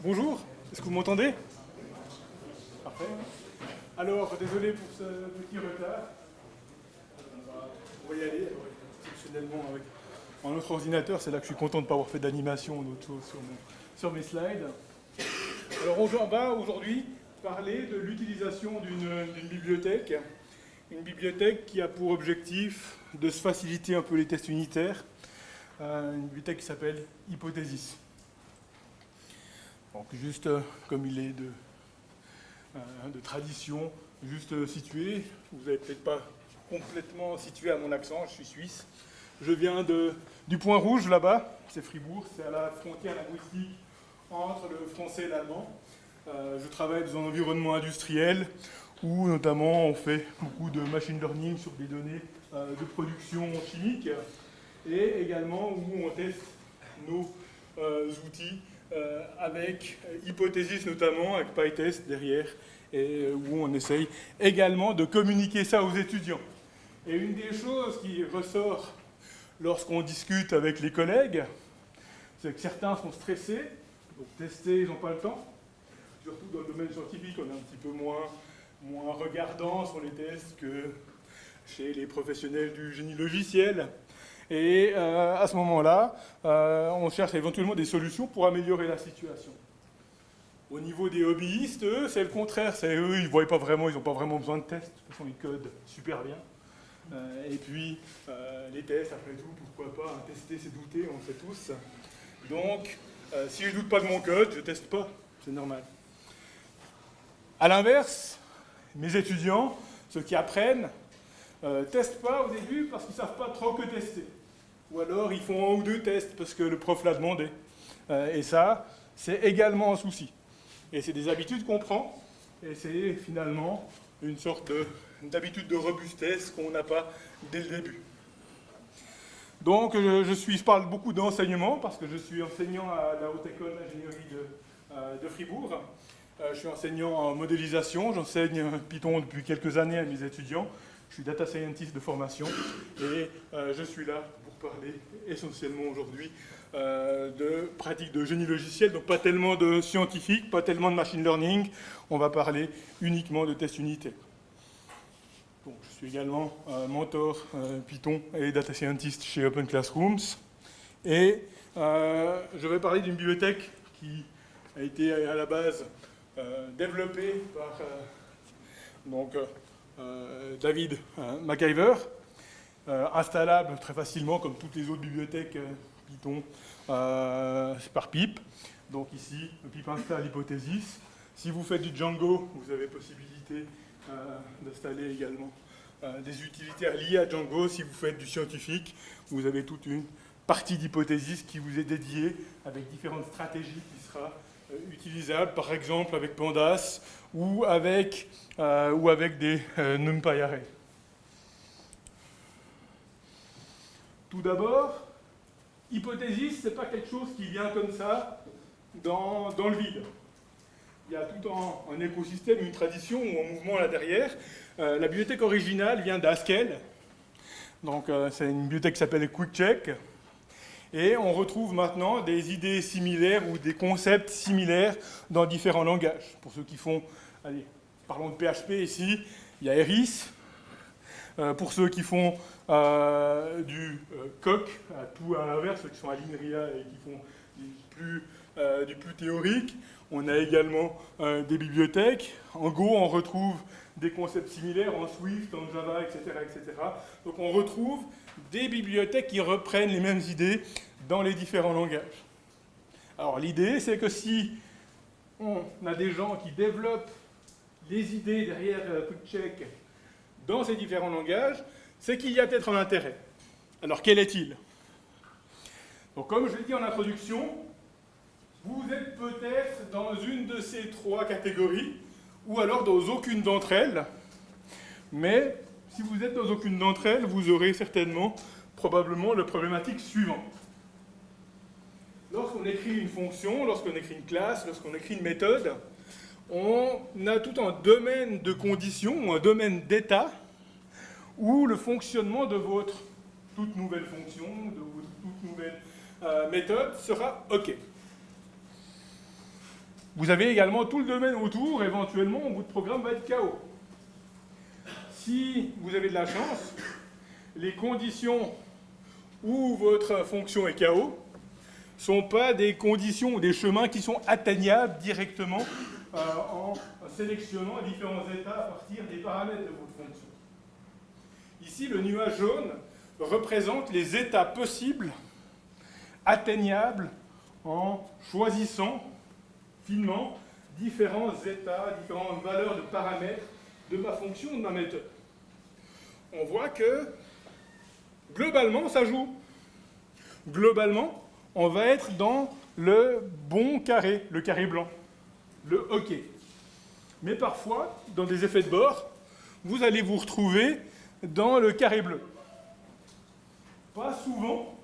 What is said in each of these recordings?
Bonjour, est-ce que vous m'entendez? Parfait. Alors, désolé pour ce petit retard. On va, y aller. exceptionnellement, avec un autre ordinateur, c'est là que je suis content de ne pas avoir fait d'animation ou d'autres choses sur, sur, mes slides. Alors, on va aujourd'hui parler de l'utilisation d'une bibliothèque. Une bibliothèque qui a pour objectif de se faciliter un peu les tests unitaires. Euh, une bibliothèque qui s'appelle Hypothesis. Donc juste euh, comme il est de, euh, tradition, juste euh, situé, vous n'avez peut-être pas complètement situé à mon accent, je suis suisse. Je viens du Point Rouge là-bas, c'est Fribourg, c'est à la frontière linguistique entre le français et l'allemand. je travaille dans un environnement industriel où notamment on fait beaucoup de machine learning sur des données de production chimique et également où on teste nos outils euh, avec Hypothesis notamment, avec PyTest derrière, et euh, où on essaye également de communiquer ça aux étudiants. Et une des choses qui ressort lorsqu'on discute avec les collègues, c'est que certains sont stressés, donc tester, ils n'ont pas le temps. Surtout dans le domaine scientifique, on est un petit peu moins, moins regardant sur les tests que chez les professionnels du génie logiciel. Et euh, à ce moment-là, euh, on cherche éventuellement des solutions pour améliorer la situation. Au niveau des hobbyistes, eux, c'est le contraire. C'est eux, ils voient pas vraiment, ils n'ont pas vraiment besoin de tests. De toute façon, ils codent super bien. Euh, et puis, les tests, après tout, pourquoi pas tester, c'est douter, on le sait tous. Donc, si je doute pas de mon code, je teste pas. C'est normal. À l'inverse, mes étudiants, ceux qui apprennent, ne testent pas au début parce qu'ils ne savent pas trop que tester. Ou alors ils font un ou deux tests parce que le prof l'a demandé. Euh, et ça, c'est également un souci. Et c'est des habitudes qu'on prend, et c'est finalement une sorte d'habitude de, robustesse qu'on n'a pas dès le début. Donc je, suis, je parle beaucoup d'enseignement parce que je suis enseignant à la Haute École d'ingénierie de, euh, Fribourg. Euh, je suis enseignant en modélisation, j'enseigne Python depuis quelques années à mes étudiants. Je suis data scientist de formation et je suis là parler essentiellement aujourd'hui euh, de pratiques de génie logiciel, donc pas tellement de scientifique, pas tellement de machine learning, on va parler uniquement de tests unitaires. je suis également euh, mentor euh, Python et data scientist chez Open Classrooms. Et je vais parler d'une bibliothèque qui a été à la base développée par donc, David McIver, installable très facilement comme toutes les autres bibliothèques euh, Python euh, par pip. Donc ici, le pip installe Hypothesis. Si vous faites du Django, vous avez possibilité d'installer également des utilitaires liés à Django. Si vous faites du scientifique, vous avez toute une partie d'hypothesis qui vous est dédiée avec différentes stratégies qui sera utilisable, par exemple avec Pandas ou avec, ou avec des NumPy arrays. Tout d'abord, hypothesis, ce n'est pas quelque chose qui vient comme ça dans, le vide. Il y a tout un, écosystème, une tradition ou un mouvement là derrière. Euh, la bibliothèque originale vient d'Haskell. Donc euh, c'est une bibliothèque qui s'appelle QuickCheck. Et on retrouve maintenant des idées similaires ou des concepts similaires dans différents langages. Pour ceux qui font, allez, parlons de PHP ici, il y a Eris. Euh, pour ceux qui font euh, du euh, coq, à tout à l'inverse, ceux qui sont à l'INRIA et qui font du plus, euh, théorique. On a également des bibliothèques. En Go, on retrouve des concepts similaires en Swift, en Java, etc., etc. Donc on retrouve des bibliothèques qui reprennent les mêmes idées dans les différents langages. Alors l'idée, c'est que si on a des gens qui développent les idées derrière QuickCheck dans ces différents langages, c'est qu'il y a peut-être un intérêt. Alors quel est-il? Donc comme je l'ai dit en introduction, vous êtes peut-être dans une de ces trois catégories, ou alors dans aucune d'entre elles, mais si vous êtes dans aucune d'entre elles, vous aurez certainement, probablement, la problématique suivante. Lorsqu'on écrit une fonction, lorsqu'on écrit une classe, lorsqu'on écrit une méthode, on a tout un domaine de conditions, un domaine d'état, où le fonctionnement de votre toute nouvelle fonction, de votre toute nouvelle euh, méthode sera OK. vous avez également tout le domaine autour, éventuellement, votre programme va être KO. Si vous avez de la chance, les conditions où votre fonction est KO ne sont pas des conditions ou des chemins qui sont atteignables directement euh, en sélectionnant différents états à partir des paramètres de votre fonction. Ici, le nuage jaune représente les états possibles atteignables en choisissant finement différents états, différentes valeurs de paramètres de ma fonction, de ma méthode. On voit que globalement, ça joue. Globalement, on va être dans le bon carré, le carré blanc, le OK. Mais parfois, dans des effets de bord, vous allez vous retrouver dans le carré bleu. Pas souvent.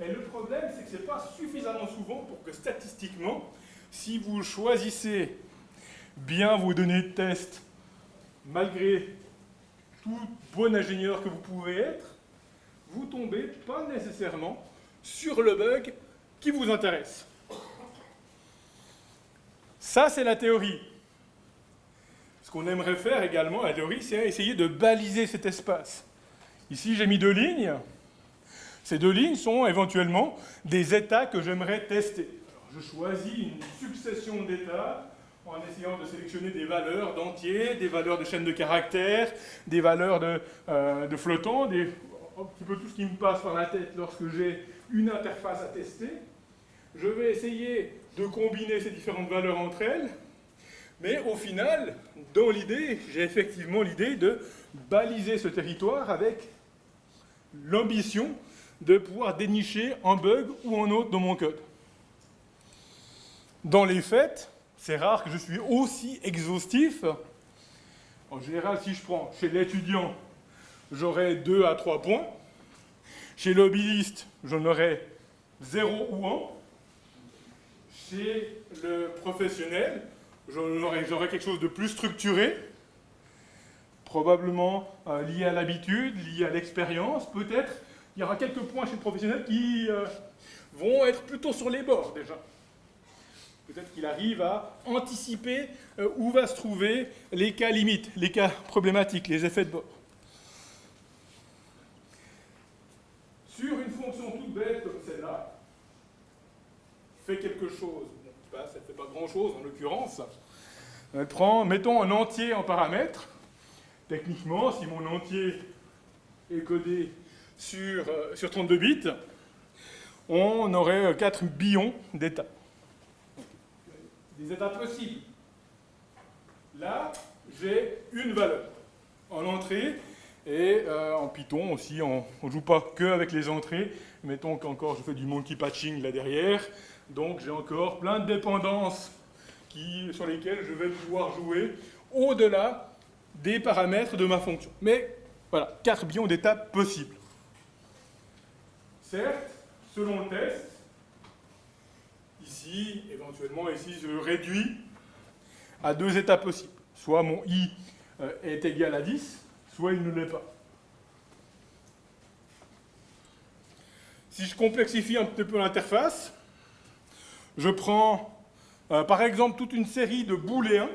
Et le problème, c'est que ce n'est pas suffisamment souvent pour que statistiquement, si vous choisissez bien vos données de test, malgré tout bon ingénieur que vous pouvez être, vous tombez pas nécessairement sur le bug qui vous intéresse. Ça, c'est la théorie. Ce qu'on aimerait faire également, la théorie, c'est essayer de baliser cet espace. Ici, j'ai mis deux lignes. Ces deux lignes sont éventuellement des états que j'aimerais tester. je choisis une succession d'états en essayant de sélectionner des valeurs d'entiers, des valeurs de chaînes de caractères, des valeurs de, euh, flottants, un petit peu tout ce qui me passe par la tête lorsque j'ai une interface à tester. Je vais essayer de combiner ces différentes valeurs entre elles, mais au final, dans l'idée, j'ai effectivement l'idée de baliser ce territoire avec l'ambition de pouvoir dénicher un bug ou un autre dans mon code. Dans les faits, c'est rare que je suis aussi exhaustif. En général, si je prends chez l'étudiant, j'aurai 2 à 3 points. Chez l'hobbyiste, j'en aurai 0 ou 1. Chez le professionnel, j'aurai quelque chose de plus structuré, probablement euh, lié à l'habitude, lié à l'expérience, peut-être. Il y aura quelques points chez le professionnel qui euh, vont être plutôt sur les bords déjà. Peut-être qu'il arrive à anticiper euh, où va se trouver les cas limites, les cas problématiques, les effets de bord. Sur une fonction toute bête comme celle-là, fait quelque chose. Ça ne fait pas grand-chose en l'occurrence. Prend, mettons un entier en paramètre. Techniquement, si mon entier est codé sur, euh, sur 32 bits, on aurait 4 billions d'états des états possibles. Là, j'ai une valeur en entrée et euh, en Python aussi, on ne joue pas que avec les entrées. Mettons qu'encore je fais du monkey patching là derrière. Donc j'ai encore plein de dépendances sur lesquelles je vais pouvoir jouer au-delà des paramètres de ma fonction. Mais voilà, 4 billions d'étapes possibles. Certes, selon le test, Ici, éventuellement, ici, je réduis à deux états possibles. Soit mon i euh, est égal à 10, soit il ne l'est pas. Si je complexifie un petit peu l'interface, je prends euh, par exemple toute une série de booléens.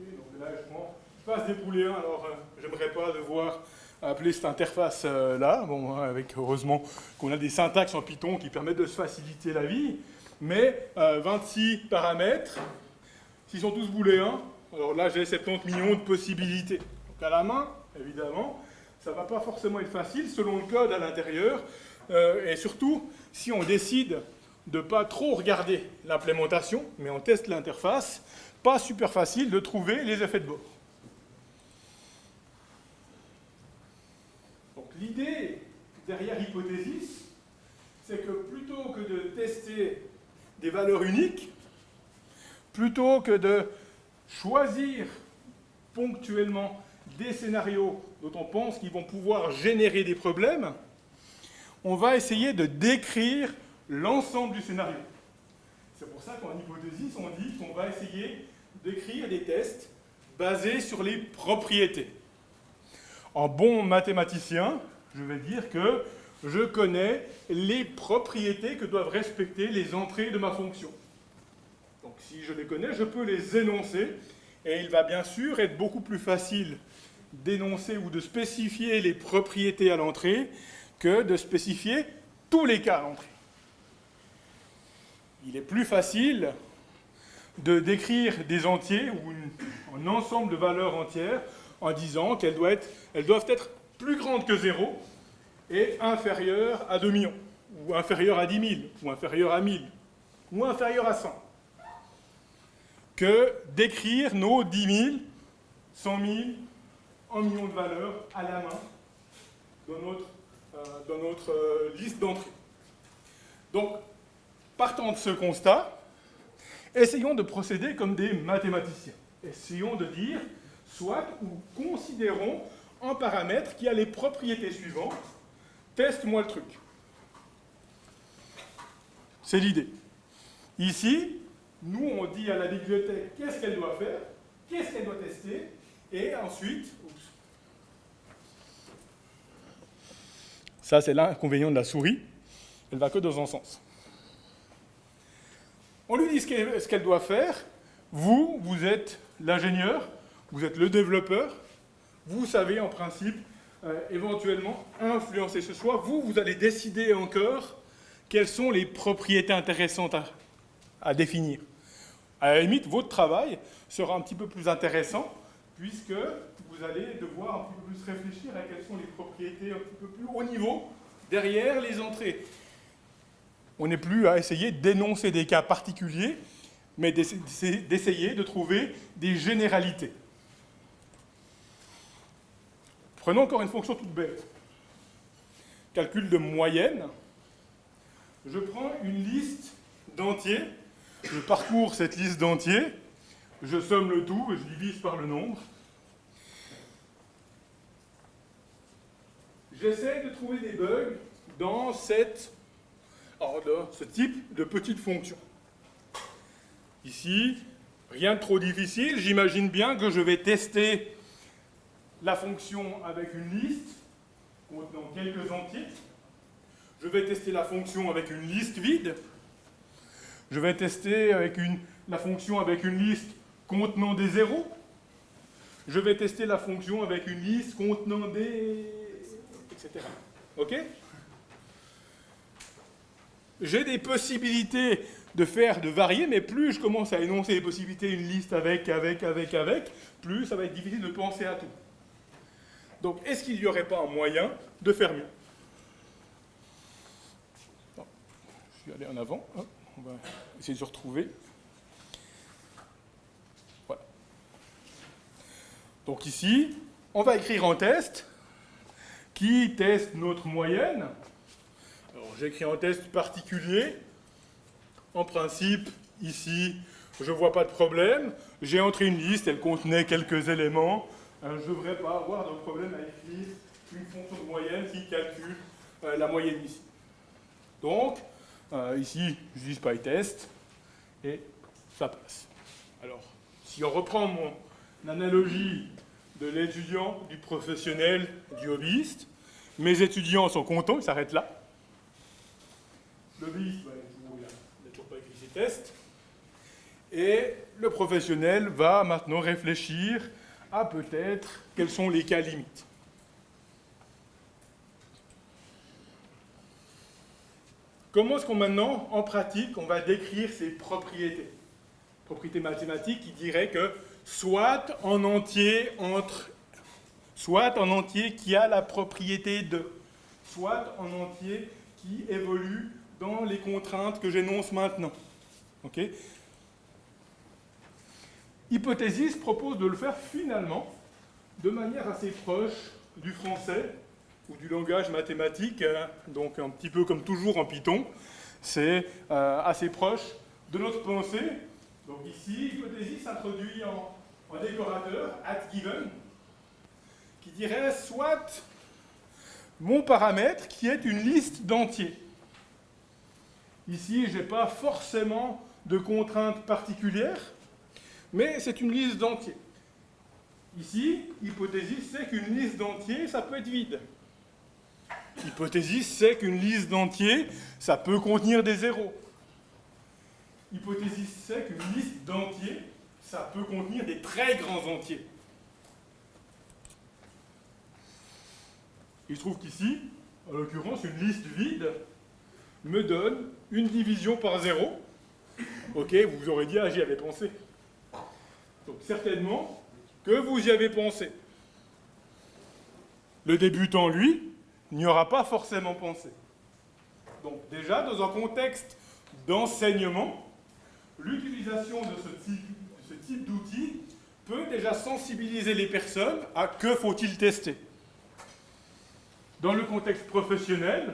donc là, je, prends, des booléens, alors euh, j'aimerais pas devoir appeler cette interface-là. Euh, bon, hein, avec heureusement qu'on a des syntaxes en Python qui permettent de se faciliter la vie. Mais 26 euh, paramètres, s'ils sont tous booléens, alors là j'ai 70 millions de possibilités. Donc à la main, évidemment, ça ne va pas forcément être facile selon le code à l'intérieur. Et surtout, si on décide de ne pas trop regarder l'implémentation, mais on teste l'interface, pas super facile de trouver les effets de bord. l'idée derrière Hypothesis, c'est que plutôt que de tester des valeurs uniques, plutôt que de choisir ponctuellement des scénarios dont on pense qu'ils vont pouvoir générer des problèmes, on va essayer de décrire l'ensemble du scénario. C'est pour ça qu'en hypothèse, on dit qu'on va essayer d'écrire des tests basés sur les propriétés. En bon mathématicien, je vais dire que je connais les propriétés que doivent respecter les entrées de ma fonction. Donc si je les connais, je peux les énoncer, et il va bien sûr être beaucoup plus facile d'énoncer ou de spécifier les propriétés à l'entrée que de spécifier tous les cas à l'entrée. Il est plus facile de décrire des entiers ou un ensemble de valeurs entières en disant qu'elles doivent, être, plus grandes que 0 et inférieures à 2 millions, ou inférieures à 10 000, ou inférieures à 1000, ou inférieures à 100, que d'écrire nos 10 000, 100 000, 1 million de valeurs à la main dans notre, euh, euh, liste d'entrée. Donc, partant de ce constat, essayons de procéder comme des mathématiciens. Essayons de dire, soit ou considérons un paramètre qui a les propriétés suivantes. Teste-moi le truc. C'est l'idée. Ici, nous, on dit à la bibliothèque qu'est-ce qu'elle doit faire, qu'est-ce qu'elle doit tester, et ensuite, ça c'est l'inconvénient de la souris, elle va que dans un sens. On lui dit ce qu'elle doit faire, vous, vous êtes l'ingénieur, vous êtes le développeur, vous savez en principe euh, éventuellement influencer ce choix. Vous, vous allez décider encore quelles sont les propriétés intéressantes à, définir. À la limite, votre travail sera un petit peu plus intéressant puisque vous allez devoir un peu plus réfléchir à quelles sont les propriétés un petit peu plus haut niveau derrière les entrées. On n'est plus à essayer d'énoncer des cas particuliers, mais d'essayer de trouver des généralités. Prenons encore une fonction toute bête. Calcul de moyenne. Je prends une liste d'entiers, je parcours cette liste d'entiers, je somme le tout et je divise par le nombre. J'essaie de trouver des bugs dans cette, ce type de petite fonction. Ici, rien de trop difficile, j'imagine bien que je vais tester la fonction avec une liste contenant quelques entiers. Je vais tester la fonction avec une liste vide. Je vais tester avec une, la fonction avec une liste contenant des zéros. Je vais tester la fonction avec une liste contenant des... etc. OK? J'ai des possibilités de faire, de varier, mais plus je commence à énoncer les possibilités, une liste avec, avec, avec, avec, plus ça va être difficile de penser à tout. Donc, est-ce qu'il n'y aurait pas un moyen de faire mieux? Je vais aller en avant. On va essayer de se retrouver. Voilà. Donc ici, on va écrire un test qui teste notre moyenne. Alors, j'écris un test particulier. En principe, ici, je ne vois pas de problème. J'ai entré une liste, elle contenait quelques éléments. Euh, je ne devrais pas avoir de problème à écrire une fonction de moyenne qui calcule euh, la moyenne ici. Donc, euh, ici, j'utilise PyTest, et ça passe. Alors, si on reprend mon analogie de l'étudiant, du professionnel, du hobbyiste, mes étudiants sont contents, ils s'arrêtent là. Il n'a toujours pas écrit ses tests. Et le professionnel va maintenant réfléchir à peut-être quels sont les cas limites. Comment est-ce qu'on maintenant, en pratique, on va décrire ces propriétés? Propriétés mathématiques qui diraient que soit en entier entre, soit en entier qui a la propriété de, soit en entier qui évolue dans les contraintes que j'énonce maintenant. ok Hypothesis propose de le faire finalement de manière assez proche du français ou du langage mathématique, hein, donc un petit peu comme toujours en Python. C'est euh, assez proche de notre pensée. Donc ici, hypothesis introduit en, en décorateur, at given, qui dirait soit mon paramètre qui est une liste d'entiers. Ici, je n'ai pas forcément de contraintes particulières, mais c'est une liste d'entiers. Ici, hypothesis, c'est qu'une liste d'entiers, ça peut être vide. Hypothesis, c'est qu'une liste d'entiers, ça peut contenir des zéros. hypothèse c'est qu'une liste d'entiers, ça peut contenir des très grands entiers. Il se trouve qu'ici, en l'occurrence, une liste vide me donne une division par zéro. Ok, vous aurez dit, ah, j'y avais pensé. Donc certainement que vous y avez pensé. Le débutant, lui, n'y aura pas forcément pensé. Donc déjà, dans un contexte d'enseignement, l'utilisation de ce type, ce type d'outil peut déjà sensibiliser les personnes à que faut-il tester. Dans le contexte professionnel,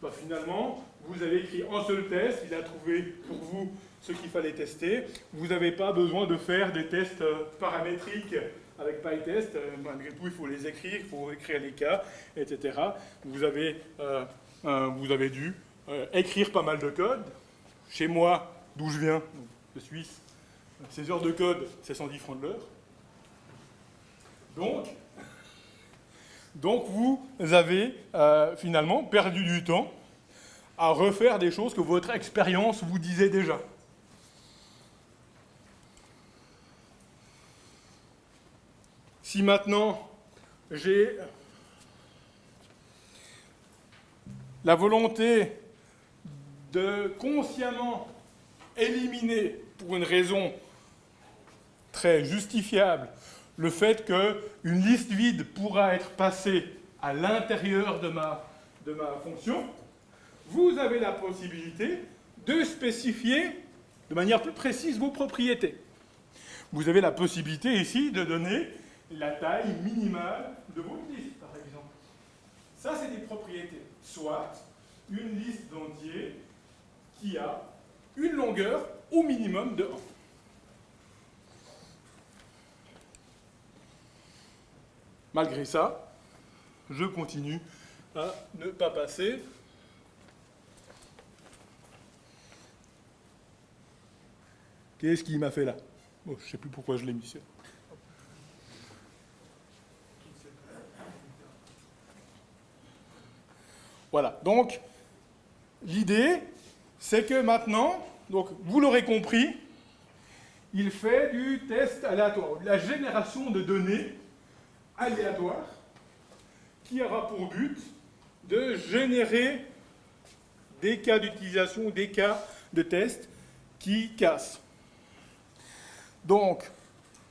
bah, finalement, vous avez écrit un seul test, il a trouvé pour vous ce qu'il fallait tester. Vous n'avez pas besoin de faire des tests euh, paramétriques avec PyTest. Euh, malgré tout, il faut les écrire, il faut écrire les cas, etc. Vous avez, euh, vous avez dû écrire pas mal de code. Chez moi, d'où je viens, de Suisse, ces heures de code, c'est 110 francs de l'heure. Donc, donc vous avez finalement perdu du temps à refaire des choses que votre expérience vous disait déjà. Si maintenant j'ai la volonté de consciemment éliminer, pour une raison très justifiable, le fait qu'une liste vide pourra être passée à l'intérieur de ma, fonction, vous avez la possibilité de spécifier de manière plus précise vos propriétés. Vous avez la possibilité ici de donner la taille minimale de votre liste, par exemple. Ça, c'est des propriétés. Soit une liste d'entiers qui a une longueur au minimum de 1. Malgré ça, je continue à ne pas passer. Qu'est-ce qui m'a fait là? Je ne sais plus pourquoi je l'ai mis Voilà, donc l'idée, c'est que maintenant, donc vous l'aurez compris, il fait du test aléatoire, la génération de données aléatoire qui aura pour but de générer des cas d'utilisation, des cas de test qui cassent. Donc,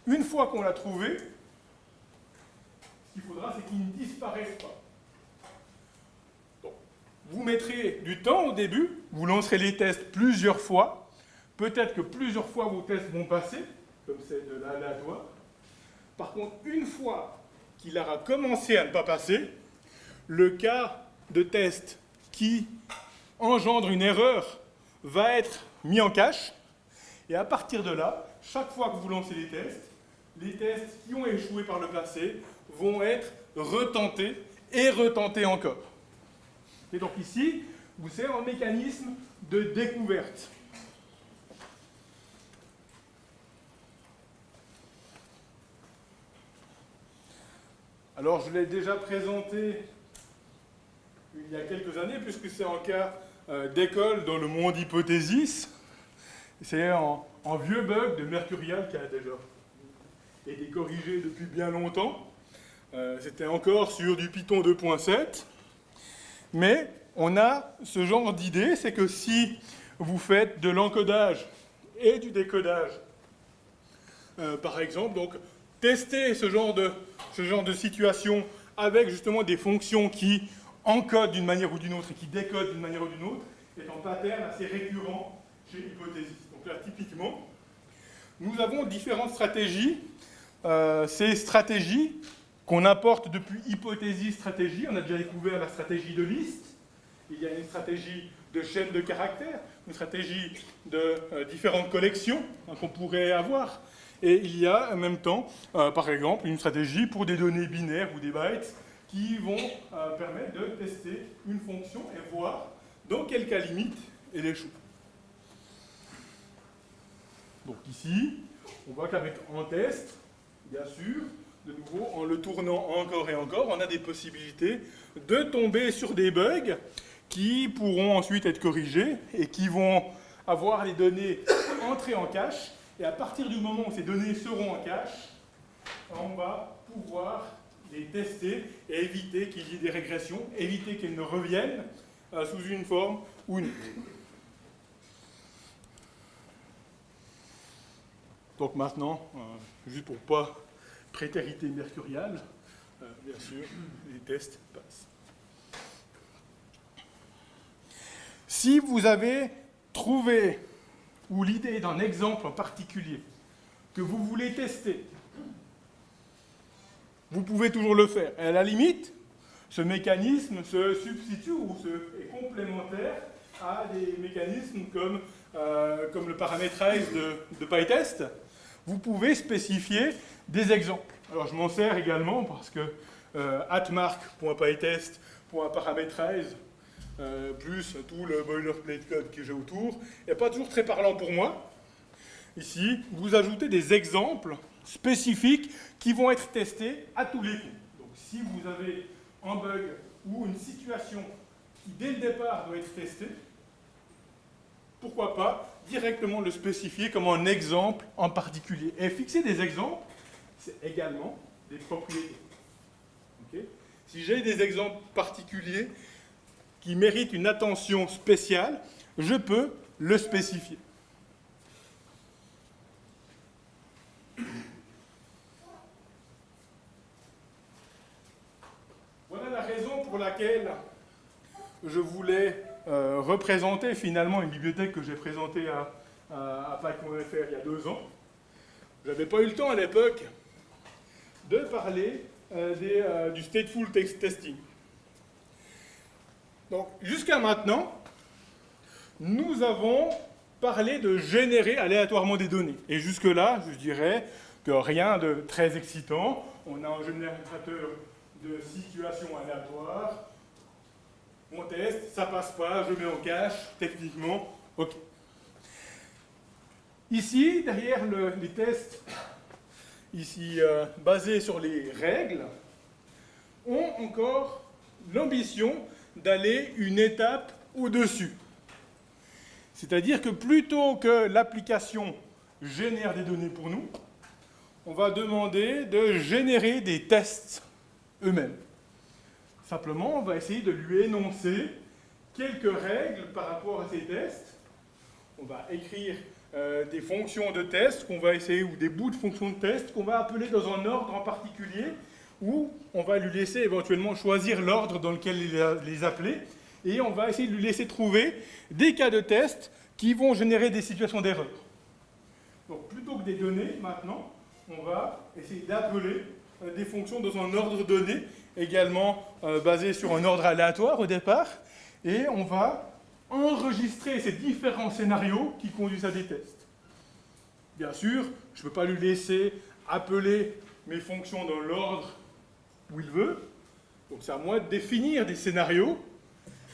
une fois qu'on l'a trouvé, ce qu'il faudra, c'est qu'il ne disparaisse pas. vous mettrez du temps au début, vous lancerez les tests plusieurs fois, peut-être que plusieurs fois vos tests vont passer, comme c'est de l'aléatoire. Par contre, une fois qu'il aura commencé à ne pas passer, le cas de test qui engendre une erreur va être mis en cache, et à partir de là, chaque fois que vous lancez les tests, les tests qui ont échoué par le passé vont être retentés et retentés encore. Et donc ici, vous avez un mécanisme de découverte. Alors, je l'ai déjà présenté il y a quelques années, puisque c'est un cas euh, d'école dans le monde hypothésis. C'est un, vieux bug de Mercurial qui a déjà été corrigé depuis bien longtemps. Euh, c'était encore sur du Python 2.7. Mais on a ce genre d'idée, c'est que si vous faites de l'encodage et du décodage, euh, par exemple, donc tester ce genre de, ce genre de situation avec justement des fonctions qui encodent d'une manière ou d'une autre et qui décodent d'une manière ou d'une autre est un pattern assez récurrent chez Hypothesis. Typiquement, nous avons différentes stratégies. Euh, ces stratégies qu'on apporte depuis Hypothesis stratégie, on a déjà découvert la stratégie de liste, il y a une stratégie de chaîne de caractères, une stratégie de euh, différentes collections hein, qu'on pourrait avoir. Et il y a en même temps, euh, par exemple, une stratégie pour des données binaires ou des bytes qui vont permettre de tester une fonction et voir dans quel cas limite elle échoue. Donc ici, on voit qu'avec un test, bien sûr, de nouveau, en le tournant encore et encore, on a des possibilités de tomber sur des bugs qui pourront ensuite être corrigés et qui vont avoir les données entrer en cache, et à partir du moment où ces données seront en cache, on va pouvoir les tester et éviter qu'il y ait des régressions, éviter qu'elles ne reviennent euh, sous une forme ou une autre. Donc maintenant, euh, juste pour pas prétérité mercuriale, euh, bien sûr, les tests passent. Si vous avez trouvé, ou l'idée d'un exemple en particulier, que vous voulez tester, vous pouvez toujours le faire. Et à la limite, ce mécanisme se substitue ou se, est complémentaire à des mécanismes comme, euh, comme le paramétrage de, de PyTest. Vous pouvez spécifier des exemples. Alors je m'en sers également parce que euh, euh, plus tout le boilerplate code que j'ai autour n'est pas toujours très parlant pour moi. Ici, vous ajoutez des exemples spécifiques qui vont être testés à tous les coups. Donc si vous avez un bug ou une situation qui dès le départ doit être testée, pourquoi pas directement le spécifier comme un exemple en particulier. Et fixer des exemples, c'est également des propriétés. si j'ai des exemples particuliers qui méritent une attention spéciale, je peux le spécifier. Voilà la raison pour laquelle je voulais euh, représenter finalement une bibliothèque que j'ai présentée à, à, il y a deux ans. Je n'avais pas eu le temps à l'époque de parler euh, euh, du stateful text testing. Donc, jusqu'à maintenant, nous avons parlé de générer aléatoirement des données. Et jusque-là, je dirais que rien de très excitant. On a un générateur de situations aléatoires. On teste, ça passe pas, je mets en cache, techniquement, ok. Ici, derrière les tests ici euh, basés sur les règles, ont encore l'ambition d'aller une étape au-dessus. C'est-à-dire que plutôt que l'application génère des données pour nous, on va demander de générer des tests eux-mêmes. Simplement, on va essayer de lui énoncer quelques règles par rapport à ces tests. On va écrire euh, des fonctions de test qu'on va essayer, ou des bouts de fonctions de test qu'on va appeler dans un ordre en particulier, ou on va lui laisser éventuellement choisir l'ordre dans lequel les appeler, et on va essayer de lui laisser trouver des cas de test qui vont générer des situations d'erreur. Donc plutôt que des données, maintenant, on va essayer d'appeler euh, des fonctions dans un ordre donné, également euh, basé sur un ordre aléatoire au départ, et on va enregistrer ces différents scénarios qui conduisent à des tests. Bien sûr, je ne peux pas lui laisser appeler mes fonctions dans l'ordre où il veut. Donc c'est à moi de définir des scénarios.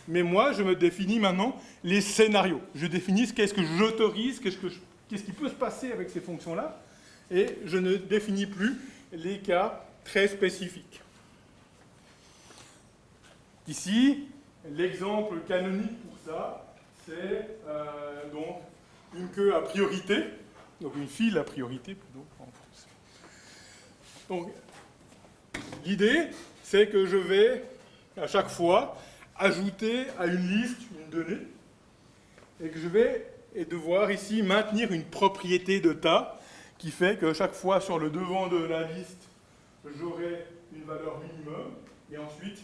Mais moi, je me définis maintenant les scénarios. Je définis qu'est-ce que j'autorise, qu'est-ce qui peut se passer avec ces fonctions-là. Et je ne définis plus les cas très spécifiques. Ici, l'exemple canonique ça, c'est euh, donc une queue à priorité, donc une file à priorité plutôt en français. Donc, l'idée, c'est que je vais, à chaque fois, ajouter à une liste une donnée, et que je vais devoir ici maintenir une propriété de tas qui fait que chaque fois sur le devant de la liste, j'aurai une valeur minimum, et ensuite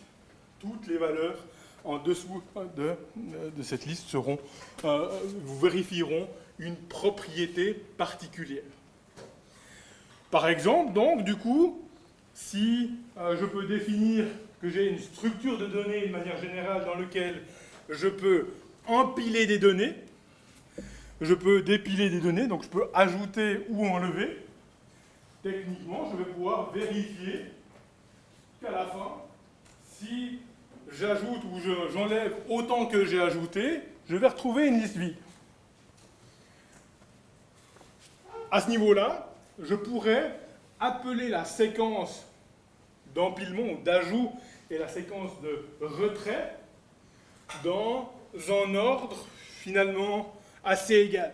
toutes les valeurs en dessous de, de cette liste seront, euh, vous vérifieront une propriété particulière. Par exemple, donc, du coup, si euh, je peux définir que j'ai une structure de données de manière générale dans laquelle je peux empiler des données, je peux dépiler des données, donc je peux ajouter ou enlever. Techniquement, je vais pouvoir vérifier qu'à la fin, si j'ajoute ou j'enlève autant que j'ai ajouté, je vais retrouver une liste vide. À ce niveau-là, je pourrais appeler la séquence d'empilement ou d'ajout et la séquence de retrait dans un ordre finalement assez égal.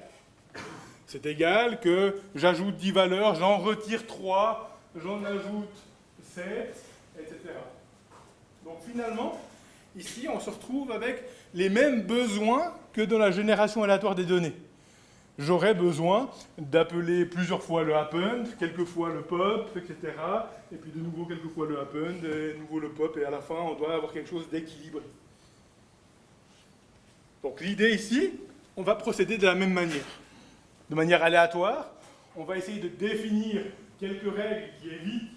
c'est égal que j'ajoute 10 valeurs, j'en retire 3, j'en ajoute 7, etc. Donc finalement, ici, on se retrouve avec les mêmes besoins que dans la génération aléatoire des données. J'aurais besoin d'appeler plusieurs fois le append, quelques fois le pop, etc. Et puis de nouveau quelques fois le append, et de nouveau le pop, et à la fin, on doit avoir quelque chose d'équilibré. Donc l'idée ici, on va procéder de la même manière. De manière aléatoire, on va essayer de définir quelques règles qui évitent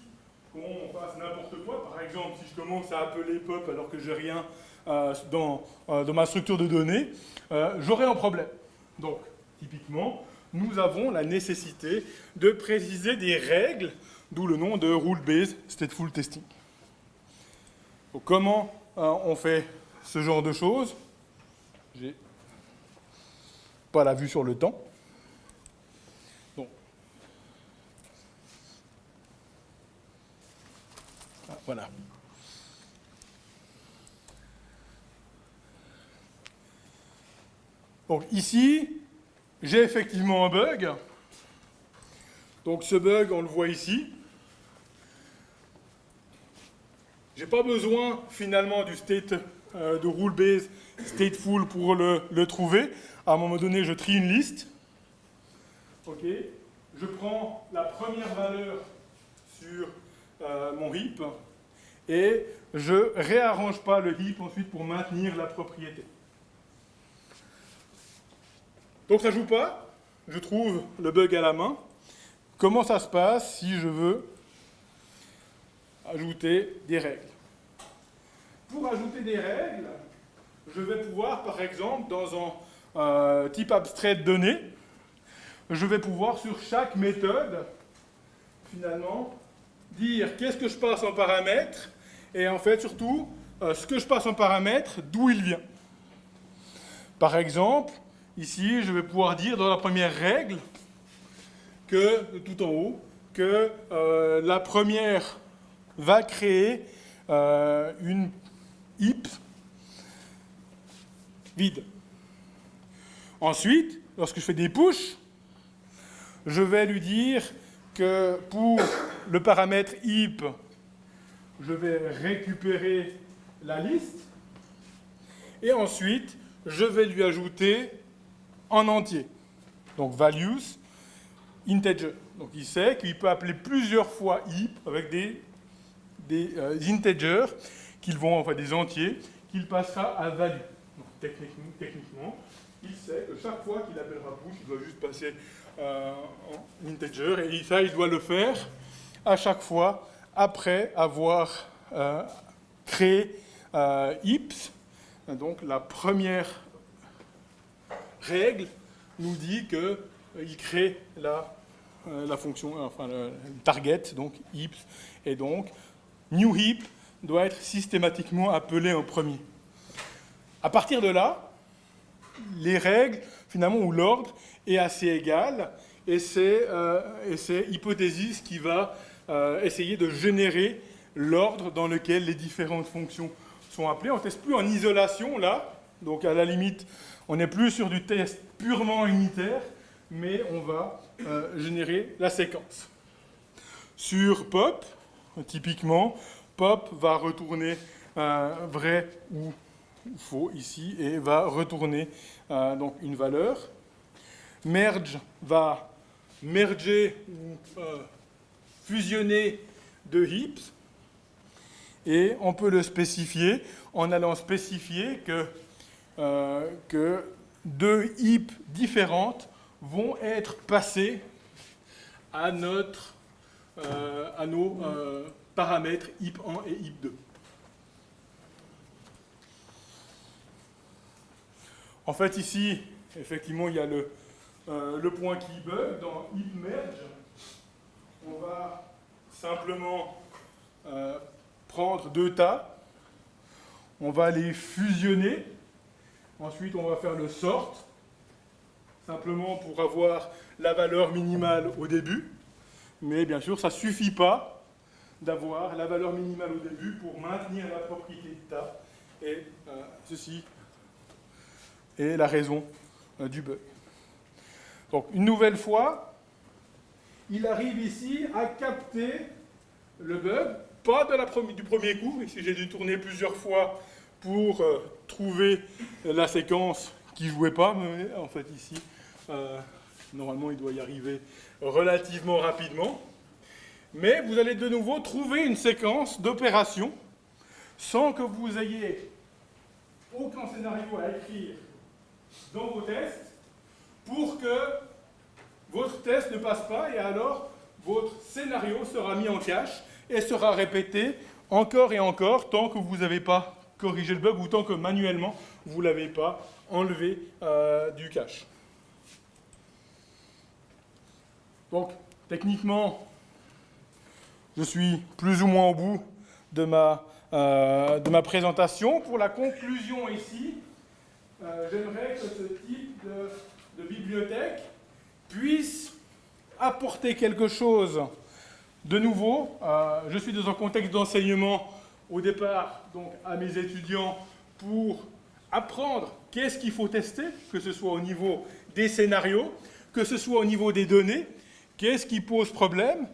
qu'on fasse n'importe quoi. Par exemple, si je commence à appeler pop alors que j'ai rien euh, dans, euh, dans, ma structure de données, euh, j'aurai un problème. Donc, typiquement, nous avons la nécessité de préciser des règles, d'où le nom de Rule-Based Stateful Testing. Comment on fait ce genre de choses? J'ai pas la vue sur le temps. Voilà. Donc ici, j'ai effectivement un bug. Donc ce bug, on le voit ici. Je n'ai pas besoin finalement du state euh, de rule base stateful pour le, trouver. À un moment donné, je trie une liste. OK. Je prends la première valeur sur euh, mon heap et je réarrange pas le heap ensuite pour maintenir la propriété. Donc ça joue pas, je trouve le bug à la main. Comment ça se passe si je veux ajouter des règles? Pour ajouter des règles, je vais pouvoir, par exemple, dans un euh, type abstrait de données, je vais pouvoir sur chaque méthode, finalement, dire qu'est-ce que je passe en paramètre, et en fait, surtout, euh, ce que je passe en paramètre, d'où il vient. Par exemple, Ici, je vais pouvoir dire dans la première règle que, tout en haut, que euh, la première va créer euh, une heap vide. Ensuite, lorsque je fais des push, je vais lui dire que pour le paramètre heap, je vais récupérer la liste, et ensuite, je vais lui ajouter en entier. Donc values, integer. Donc il sait qu'il peut appeler plusieurs fois heap avec des, des euh, integers qu'ils vont, enfin des entiers, qu'il passera à value. Techniquement, il sait que chaque fois qu'il appellera push, il doit juste passer euh, en integer, et ça, il doit le faire à chaque fois après avoir euh, créé heaps, donc la première règle nous dit qu'il euh, crée la, euh, la fonction, euh, enfin le target, donc heap, et donc new heap doit être systématiquement appelé en premier. À partir de là, les règles, finalement, ou l'ordre est assez égal, et c'est euh, Hypothesis qui va essayer de générer l'ordre dans lequel les différentes fonctions sont appelées. On ne teste plus en isolation, là, donc à la limite, on n'est plus sur du test purement unitaire, mais on va euh, générer la séquence. Sur pop, typiquement, pop va retourner euh, vrai ou faux ici et va retourner euh, donc une valeur. Merge va merger ou fusionner deux heaps et on peut le spécifier en allant spécifier que euh, deux heaps différentes vont être passées à, euh, nos euh, paramètres heap 1 et heap 2. En fait, ici, effectivement, il y a le, le point qui bug dans heap merge. On va simplement prendre deux tas, on va les fusionner Ensuite, on va faire le sort, simplement pour avoir la valeur minimale au début. Mais bien sûr, ça ne suffit pas d'avoir la valeur minimale au début pour maintenir la propriété de tas. Et euh, ceci est la raison euh, du bug. Donc, une nouvelle fois, il arrive ici à capter le bug, pas de la du premier coup, ici j'ai dû tourner plusieurs fois pour euh, trouver la séquence qui ne jouait pas, mais en fait ici, euh, normalement il doit y arriver relativement rapidement. Mais vous allez de nouveau trouver une séquence d'opérations sans que vous ayez aucun scénario à écrire dans vos tests pour que votre test ne passe pas et alors votre scénario sera mis en cache et sera répété encore et encore tant que vous n'avez pas corrigé le bug ou tant que manuellement vous ne l'avez pas enlevé euh, du cache. Donc, techniquement, je suis plus ou moins au bout de ma, euh, présentation. Pour la conclusion ici, euh, j'aimerais que ce type de bibliothèque puisse apporter quelque chose de nouveau. Euh, je suis dans un contexte d'enseignement au départ donc à mes étudiants pour apprendre qu'est-ce qu'il faut tester, que ce soit au niveau des scénarios, que ce soit au niveau des données, qu'est-ce qui pose problème.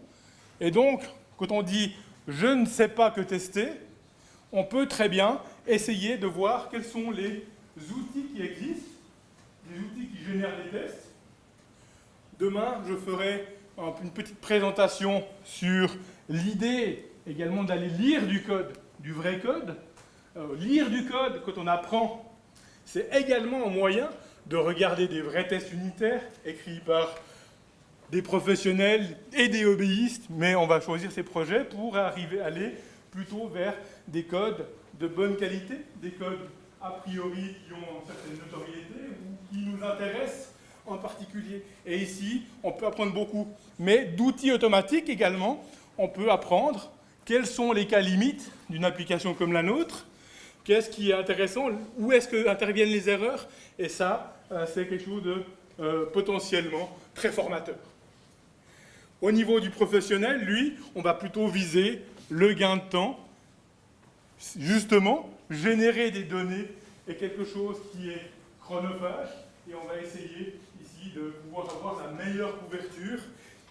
Et donc, quand on dit « je ne sais pas que tester », on peut très bien essayer de voir quels sont les outils qui existent, les outils qui génèrent des tests, Demain, je ferai une petite présentation sur l'idée également d'aller lire du code, du vrai code. Euh, lire du code, quand on apprend, c'est également un moyen de regarder des vrais tests unitaires écrits par des professionnels et des hobbyistes, mais on va choisir ces projets pour arriver aller plutôt vers des codes de bonne qualité, des codes a priori qui ont une certaine notoriété ou qui nous intéressent en particulier. Et ici, on peut apprendre beaucoup. Mais d'outils automatiques également, on peut apprendre quels sont les cas limites d'une application comme la nôtre, qu'est-ce qui est intéressant, où est-ce que interviennent les erreurs, et ça, euh, c'est quelque chose de euh, potentiellement très formateur. Au niveau du professionnel, lui, on va plutôt viser le gain de temps, justement, générer des données est quelque chose qui est chronophage, et on va essayer de pouvoir avoir la meilleure couverture.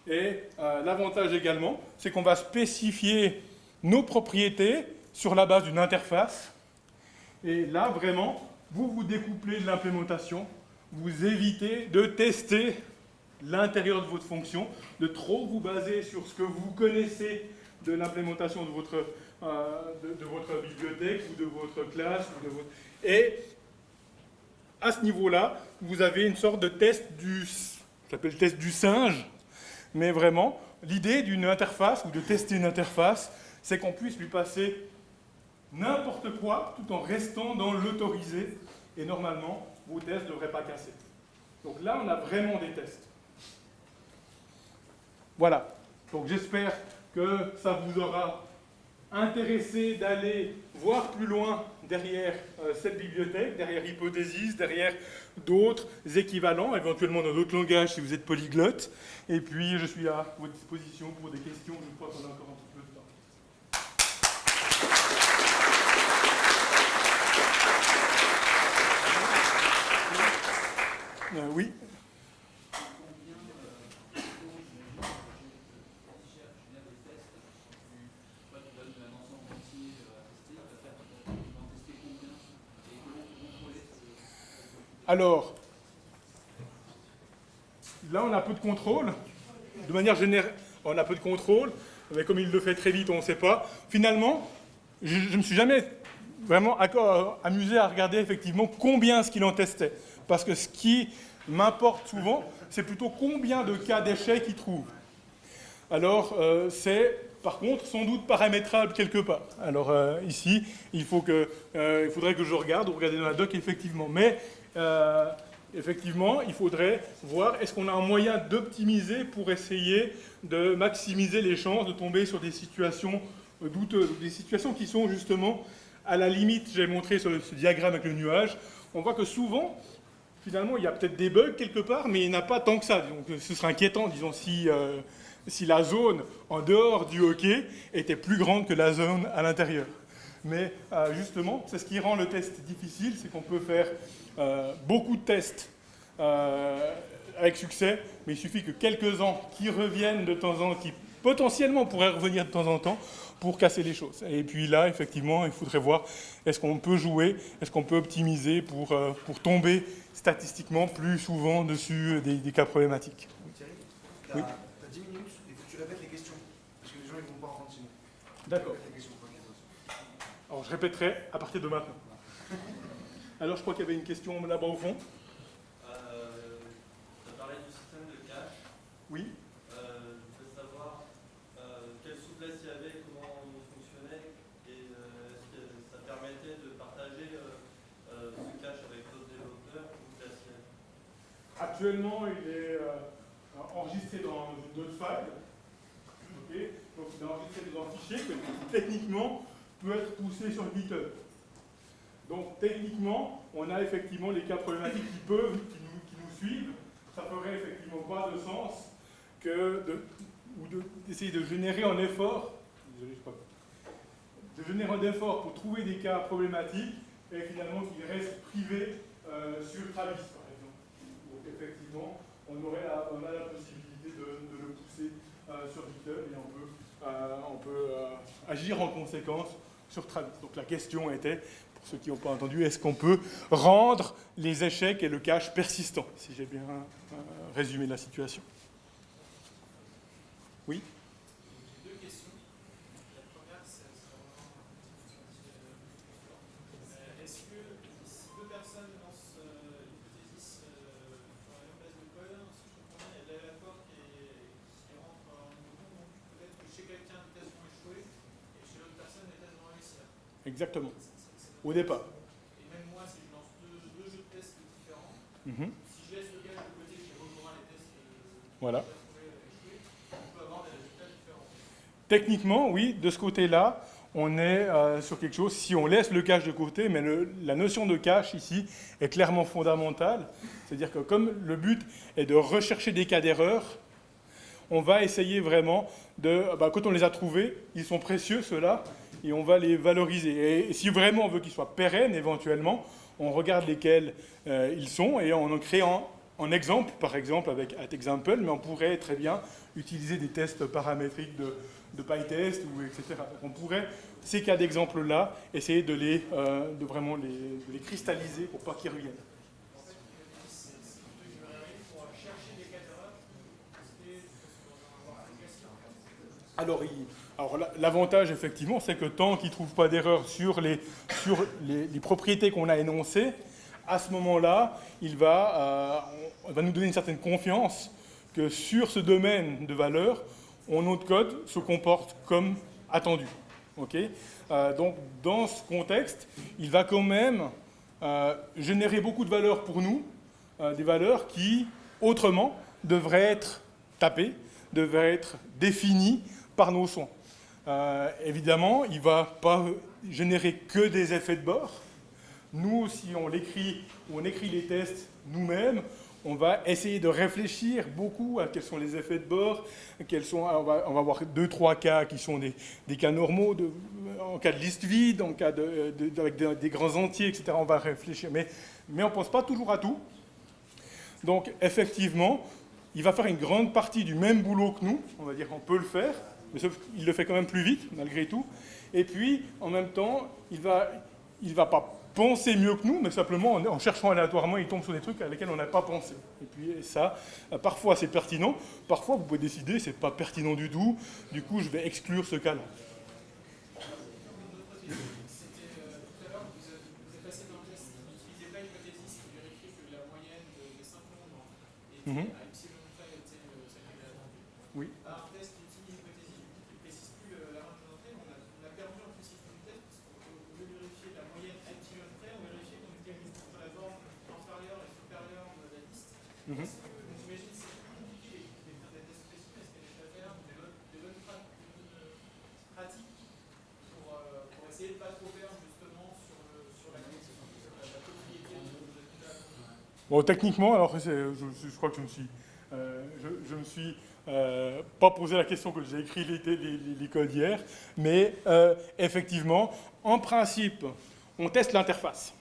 Et euh, l'avantage également, c'est qu'on va spécifier nos propriétés sur la base d'une interface. Et là, vraiment, vous vous découplez de l'implémentation, vous évitez de tester l'intérieur de votre fonction, de trop vous baser sur ce que vous connaissez de l'implémentation de votre, euh, de, votre bibliothèque ou de votre classe. Ou de votre... Et à ce niveau-là, vous avez une sorte de test du, s'appelle test du singe, mais vraiment, l'idée d'une interface ou de tester une interface, c'est qu'on puisse lui passer n'importe quoi tout en restant dans l'autorisé, et normalement, vos tests ne devraient pas casser. Donc là, on a vraiment des tests. Voilà. Donc j'espère que ça vous aura intéressé d'aller voir plus loin derrière euh, cette bibliothèque, derrière Hypothesis, derrière d'autres équivalents, éventuellement dans d'autres langages si vous êtes polyglotte. Et puis, je suis à votre disposition pour des questions. Je crois qu'on a encore un petit peu de temps. Euh, oui Alors, là, on a peu de contrôle. De manière générale, on a peu de contrôle, mais comme il le fait très vite, on ne sait pas. Finalement, je ne me suis jamais vraiment amusé à regarder effectivement combien ce qu'il en testait. Parce que ce qui m'importe souvent, c'est plutôt combien de cas d'échec il trouve. Alors, euh, c'est par contre sans doute paramétrable quelque part. Alors euh, ici, euh, il faudrait que je regarde, ou regarder dans la doc effectivement. Mais euh, effectivement, il faudrait voir est-ce qu'on a un moyen d'optimiser pour essayer de maximiser les chances de tomber sur des situations douteuses, des situations qui sont justement à la limite, j'ai montré sur ce diagramme avec le nuage, on voit que souvent, finalement, il y a peut-être des bugs quelque part, mais il n'y a pas tant que ça. Ce serait inquiétant, disons, euh, si la zone en dehors du hockey était plus grande que la zone à l'intérieur. Mais euh, justement, c'est ce qui rend le test difficile, c'est qu'on peut faire euh, beaucoup de tests euh, avec succès, mais il suffit que quelques-uns qui reviennent de temps en temps, qui potentiellement pourraient revenir de temps en temps, pour casser les choses. Et puis là, effectivement, il faudrait voir est-ce qu'on peut jouer, est-ce qu'on peut optimiser pour, euh, pour tomber statistiquement plus souvent dessus des, cas problématiques. Thierry, tu as, 10 minutes et tu répètes les questions, parce que les gens ne vont pas entendre sinon. D'accord. Alors je répéterai à partir de maintenant. Alors je crois qu'il y avait une question là-bas au fond. Euh, tu as parlé du système de cache. Oui. Actuellement, il est euh, enregistré dans une autre file. Donc, il est enregistré dans un fichier techniquement, peut être poussé sur GitHub. Donc, techniquement, on a effectivement les cas problématiques qui peuvent, qui nous, suivent. Ça ferait effectivement pas de sens que d'essayer de, générer un effort, de générer un effort pour trouver des cas problématiques et finalement qu'ils restent privés euh, sur Travis effectivement, on, aurait la, on a la possibilité de, le pousser euh, sur GitHub et on peut, on peut euh, agir en conséquence Donc la question était, pour ceux qui n'ont pas entendu, est-ce qu'on peut rendre les échecs et le cache persistant, si j'ai bien résumé la situation? Oui? Exactement. Au départ. Et même moi, si je lance deux, jeux de tests différents, mhm. si je laisse le gars de côté qui reprendra les tests euh, voilà. on peut avoir des résultats différents. Techniquement, oui, de ce côté-là, on est euh, sur quelque chose, si on laisse le cache de côté, mais la notion de cache ici est clairement fondamentale. C'est-à-dire que comme le but est de rechercher des cas d'erreur, on va essayer vraiment de, bah, quand on les a trouvés, ils sont précieux ceux-là, et on va les valoriser. Et si vraiment on veut qu'ils soient pérennes, éventuellement, on regarde lesquels euh, ils sont et on en crée un, exemple, par exemple avec example, mais on pourrait très bien utiliser des tests paramétriques de, PyTest, ou etc. on pourrait, ces cas d'exemple-là, essayer de, les, euh, de vraiment les, de les cristalliser pour pas qu'ils reviennent. Alors, l'avantage, effectivement, c'est que tant qu'il ne trouve pas d'erreur sur, les, propriétés qu'on a énoncées, à ce moment-là, il va, euh, va nous donner une certaine confiance que sur ce domaine de valeur, notre code se comporte comme attendu. Euh, donc, dans ce contexte, il va quand même euh, générer beaucoup de valeurs pour nous, des valeurs qui, autrement, devraient être tapées, devraient être définies par nos soins. Euh, évidemment, il ne va pas générer que des effets de bord. Nous, si on l'écrit on écrit les tests nous-mêmes, on va essayer de réfléchir beaucoup à quels sont les effets de bord, quels sont, on, va, on avoir deux, trois cas qui sont des, cas normaux, en cas de liste vide, en cas de, avec des, grands entiers, etc. On va réfléchir, mais on ne pense pas toujours à tout. Donc, effectivement, il va faire une grande partie du même boulot que nous, on va dire qu'on peut le faire, mais sauf qu'il le fait quand même plus vite, malgré tout. Et puis, en même temps, il ne va, il va pas penser mieux que nous, mais simplement en, cherchant aléatoirement, il tombe sur des trucs à lesquels on n'a pas pensé. Et puis ça, euh, parfois c'est pertinent, parfois vous pouvez décider, c'est pas pertinent du tout, du coup je vais exclure ce cas-là. Mm Oui. Mhm. Est-ce que, j'imagine que c'est plus compliqué de faire des tests précis parce qu'il y a des faire des bonnes, des bonnes pratiques pour, euh, pour, essayer de ne pas trop perdre justement sur, le, sur la, la, propriété de résultat Bon, techniquement, alors je, crois que je me suis, euh, me suis euh, pas posé la question que j'ai écrit les, les, codes hier, mais euh, effectivement, en principe, on teste l'interface.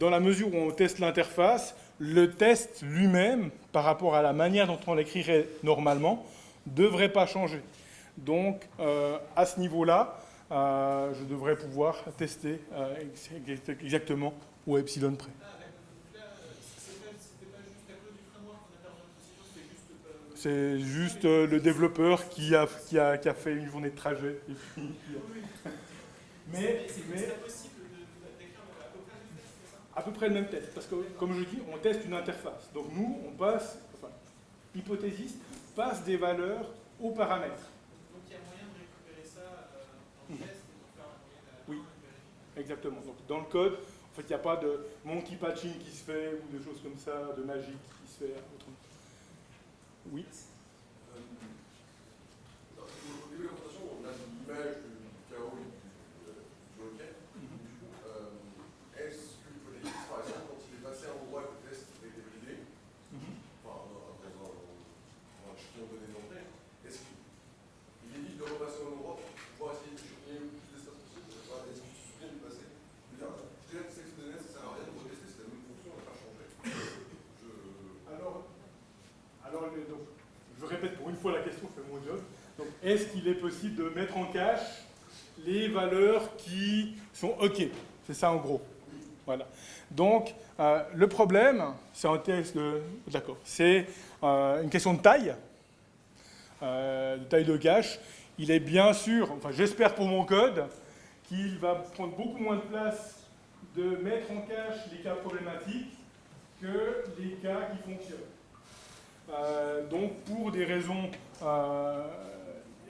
Dans la mesure où on teste l'interface, le test lui-même, par rapport à la manière dont on l'écrirait normalement, devrait pas changer. Donc, à ce niveau-là, je devrais pouvoir tester ex- exactement au epsilon près. Ah, d'accord. Donc là, euh, c'est pas- c'était pas juste à cause du framework qu'on a perdu la procédure, c'était juste. euh, C'est juste euh, le développeur qui a, qui, a, qui a fait une journée de trajet. et puis- mais, à peu près le même test. Parce que, comme je dis, on teste une interface. Donc nous, on passe, enfin, l'hypothésiste passe des valeurs aux paramètres. Donc il y a moyen de récupérer ça euh, dans le Mhm. test et de faire la Oui. Exactement. Donc dans le code, en fait, il n'y a pas de monkey patching qui se fait ou de choses comme ça, de magique qui se fait autrement. Oui. Euh, Au début de la présentation, on a l'image du chaos et du, euh, du hockey. Mhm. Du coup, euh, est-ce que l'hypothèse, par exemple, quand il est passé à un endroit que le test a été validé, Mhm. enfin, dans, dans un, dans un échantillon donné d'entrée, est-ce qu'il est dit de repasser au même endroit pour pouvoir essayer d'échantillonner le plus d'espace possible Enfin, Est-ce que tu te souviens du passé Je veux dire, déjà, que c'est donné, ça sert à rien de retester, c'est la même fonction, on n'a pas changé. Je... Alors, alors le- donc, je répète pour une la question, c'est mon job. Donc, est-ce qu'il est possible de mettre en cache les valeurs qui sont OK? C'est ça en gros. Voilà. Donc, euh, le problème, c'est un test de. D'accord. C'est euh, une question de taille, euh, de taille de cache. Il est bien sûr, enfin, j'espère pour mon code, qu'il va prendre beaucoup moins de place de mettre en cache les cas problématiques que les cas qui fonctionnent. Euh, donc pour des raisons euh,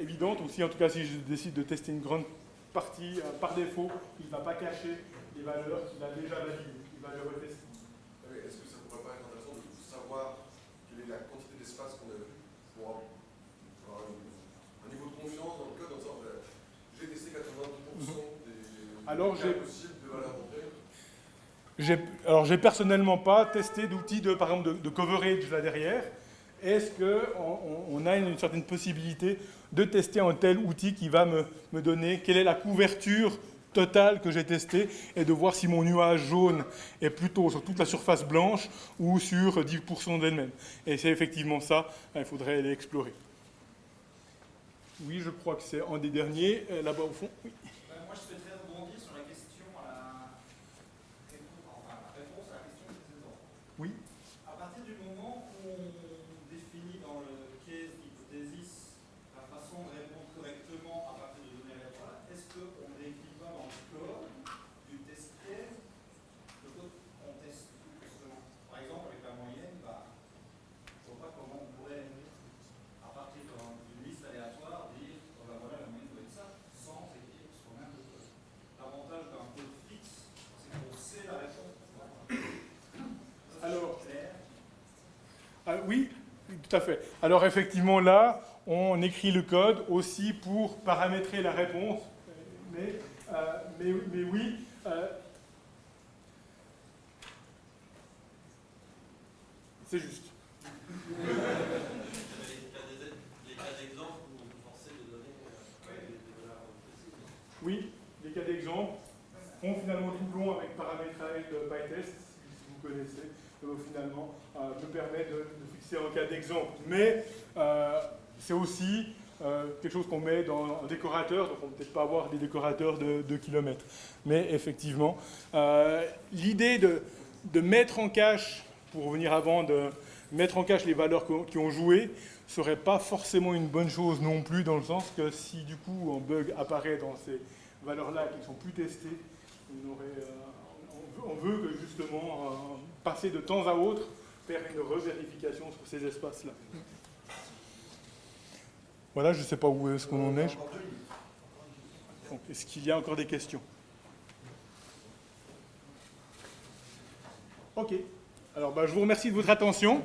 évidentes aussi, en tout cas si je décide de tester une grande partie euh, par défaut, il ne va pas cacher les valeurs qu'il a déjà validées, il va les retester. Ah Est-ce que ça ne pourrait pas être intéressant de savoir quelle est la quantité d'espace qu'on a vu pour avoir un, niveau de confiance dans le code en disant j'ai testé 90% des, Mhm. Alors, des cas j'ai- possibles de valeurs d'entrée J'ai- Alors j'ai personnellement pas testé d'outils de, par exemple, de, de coverage là derrière. Est-ce qu'on on a une, certaine possibilité de tester un tel outil qui va me, donner quelle est la couverture totale que j'ai testée et de voir si mon nuage jaune est plutôt sur toute la surface blanche ou sur 10% d'elle-même. Et c'est effectivement ça, il faudrait l'explorer. Oui, je crois que c'est un des derniers, euh, là-bas au fond. Euh, moi, je souhaiterais rebondir sur la question à la réponse, enfin, la réponse à la question précédente. Oui. À partir du moment où on définit dans le case hypothesis la façon de répondre correctement à partir de données aléatoires, est-ce qu'on n'écrit pas dans le code du test case le code qu'on teste justement Par exemple, avec la moyenne, bah, je ne vois pas comment on pourrait, à partir d'un- d'une liste aléatoire, dire oh ben voilà, la moyenne doit être ça, sans écrire soi-même le code. L'avantage d'un code fixe, c'est qu'on sait la réponse. Ça, Alors, c'est clair. Ah, oui, tout à fait. Alors effectivement, là, on écrit le code aussi pour paramétrer la réponse. Mais, euh, mais, mais oui, euh, c'est juste. Oui, les cas d'exemple font finalement tout long avec paramétrage de PyTest, si vous connaissez, finalement, euh, me permet de, fixer un cas d'exemple. Mais euh, c'est aussi euh, quelque chose qu'on met dans un décorateur, donc on ne peut peut-être pas avoir des décorateurs de 2 km. Mais effectivement, l'idée de, mettre en cache, pour revenir avant, de mettre en cache les valeurs qui ont joué, serait pas forcément une bonne chose non plus, dans le sens que si du coup un bug apparaît dans ces valeurs-là qui ne sont plus testées, on, veut- on veut que justement passer de temps à autre, faire une revérification sur ces espaces-là. Voilà, je ne sais pas où est-ce qu'on en est. Est-ce qu'il y a encore des questions? Ok. Alors, bah, je vous remercie de votre attention.